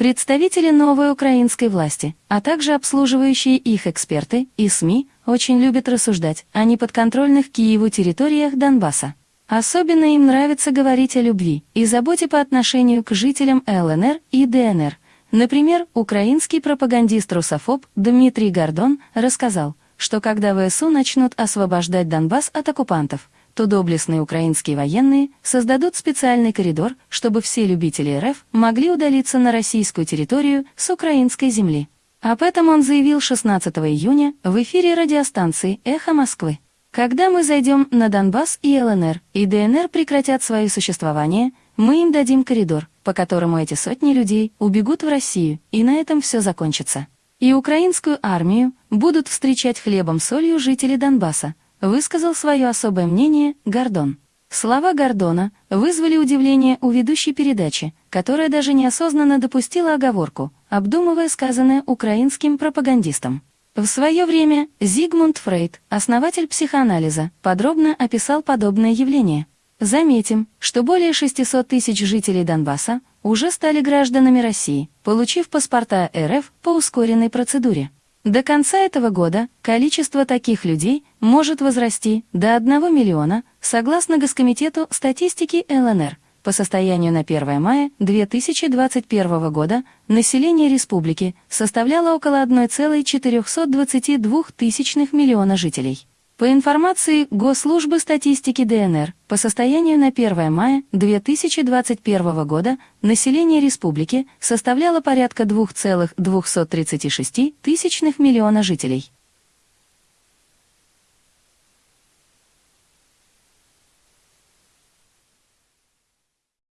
Представители новой украинской власти, а также обслуживающие их эксперты и СМИ очень любят рассуждать о неподконтрольных Киеву территориях Донбасса. Особенно им нравится говорить о любви и заботе по отношению к жителям ЛНР и ДНР. Например, украинский пропагандист-русофоб Дмитрий Гордон рассказал, что когда ВСУ начнут освобождать Донбасс от оккупантов, то доблестные украинские военные создадут специальный коридор, чтобы все любители РФ могли удалиться на российскую территорию с украинской земли. Об этом он заявил 16 июня в эфире радиостанции «Эхо Москвы». Когда мы зайдем на Донбасс и ЛНР, и ДНР прекратят свое существование, мы им дадим коридор, по которому эти сотни людей убегут в Россию, и на этом все закончится. И украинскую армию будут встречать хлебом-солью жители Донбасса, высказал свое особое мнение Гордон. Слова Гордона вызвали удивление у ведущей передачи, которая даже неосознанно допустила оговорку, обдумывая сказанное украинским пропагандистом. В свое время Зигмунд Фрейд, основатель психоанализа, подробно описал подобное явление. Заметим, что более 600 тысяч жителей Донбасса уже стали гражданами России, получив паспорта РФ по ускоренной процедуре. До конца этого года количество таких людей может возрасти до 1 миллиона, согласно Госкомитету статистики ЛНР – по состоянию на 1 мая 2021 года население республики составляло около 1,422 миллиона жителей. По информации Госслужбы статистики ДНР, по состоянию на 1 мая 2021 года население республики составляло порядка 2,236 миллиона жителей.